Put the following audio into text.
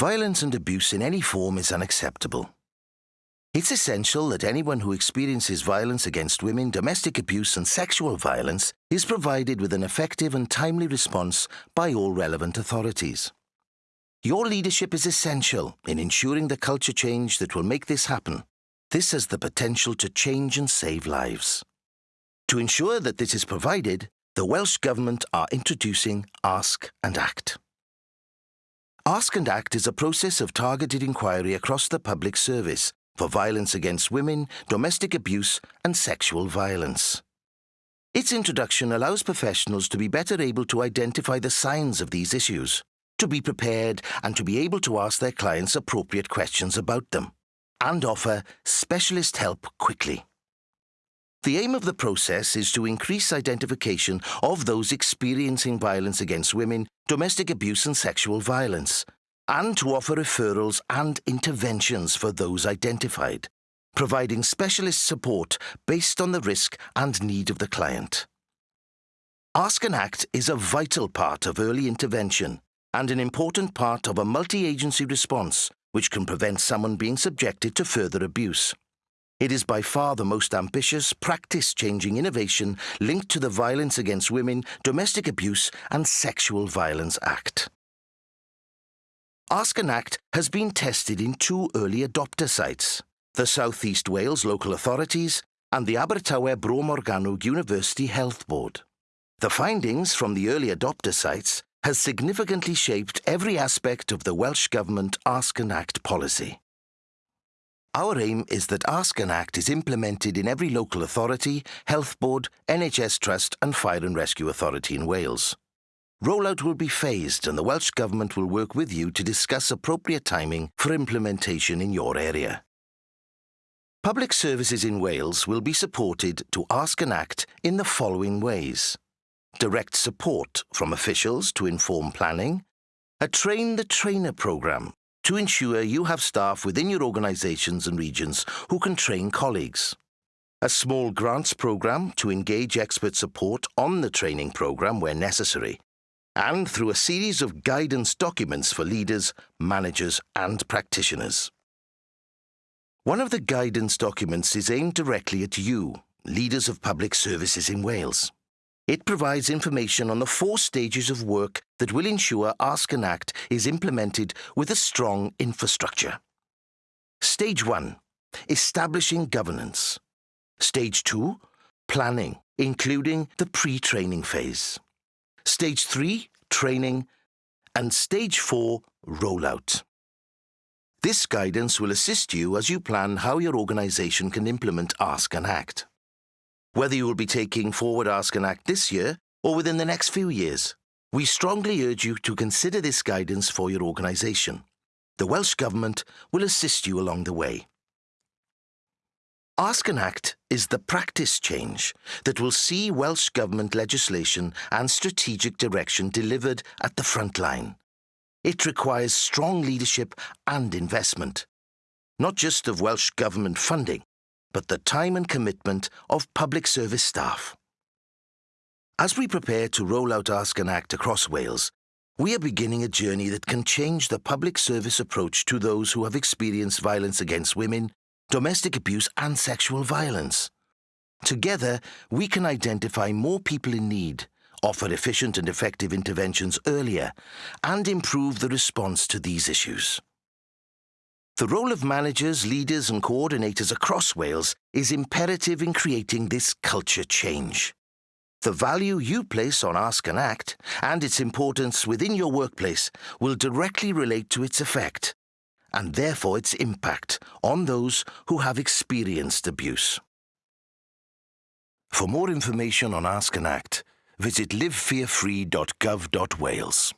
Violence and abuse in any form is unacceptable. It's essential that anyone who experiences violence against women, domestic abuse, and sexual violence is provided with an effective and timely response by all relevant authorities. Your leadership is essential in ensuring the culture change that will make this happen. This has the potential to change and save lives. To ensure that this is provided, the Welsh Government are introducing Ask and Act. Ask and Act is a process of targeted inquiry across the public service for violence against women, domestic abuse, and sexual violence. Its introduction allows professionals to be better able to identify the signs of these issues, to be prepared and to be able to ask their clients appropriate questions about them, and offer specialist help quickly. The aim of the process is to increase identification of those experiencing violence against women, domestic abuse and sexual violence, and to offer referrals and interventions for those identified, providing specialist support based on the risk and need of the client. Ask and Act is a vital part of early intervention and an important part of a multi-agency response which can prevent someone being subjected to further abuse. It is by far the most ambitious, practice-changing innovation linked to the Violence Against Women, Domestic Abuse and Sexual Violence Act. Ask and Act has been tested in two early adopter sites, the South East Wales Local Authorities and the Abertawe Bro Morgannwg University Health Board. The findings from the early adopter sites has significantly shaped every aspect of the Welsh Government Ask and Act policy. Our aim is that Ask and Act is implemented in every local authority, health board, NHS trust and fire and rescue authority in Wales. Rollout will be phased and the Welsh Government will work with you to discuss appropriate timing for implementation in your area. Public services in Wales will be supported to Ask and Act in the following ways. Direct support from officials to inform planning, a Train the Trainer programme to ensure you have staff within your organisations and regions who can train colleagues. A small grants programme to engage expert support on the training programme where necessary, and through a series of guidance documents for leaders, managers and practitioners. One of the guidance documents is aimed directly at you, leaders of public services in Wales. It provides information on the four stages of work that will ensure Ask and Act is implemented with a strong infrastructure. Stage 1. Establishing governance. Stage 2. Planning, including the pre-training phase. Stage 3. Training. And Stage 4. Rollout. This guidance will assist you as you plan how your organisation can implement Ask and Act whether you will be taking forward Ask and Act this year or within the next few years. We strongly urge you to consider this guidance for your organisation. The Welsh Government will assist you along the way. Ask and Act is the practice change that will see Welsh Government legislation and strategic direction delivered at the front line. It requires strong leadership and investment, not just of Welsh Government funding, but the time and commitment of public service staff. As we prepare to roll out Ask and Act across Wales, we are beginning a journey that can change the public service approach to those who have experienced violence against women, domestic abuse and sexual violence. Together, we can identify more people in need, offer efficient and effective interventions earlier, and improve the response to these issues. The role of managers, leaders and coordinators across Wales is imperative in creating this culture change. The value you place on Ask and Act and its importance within your workplace will directly relate to its effect and therefore its impact on those who have experienced abuse. For more information on Ask and Act, visit livefearfree.gov.wales.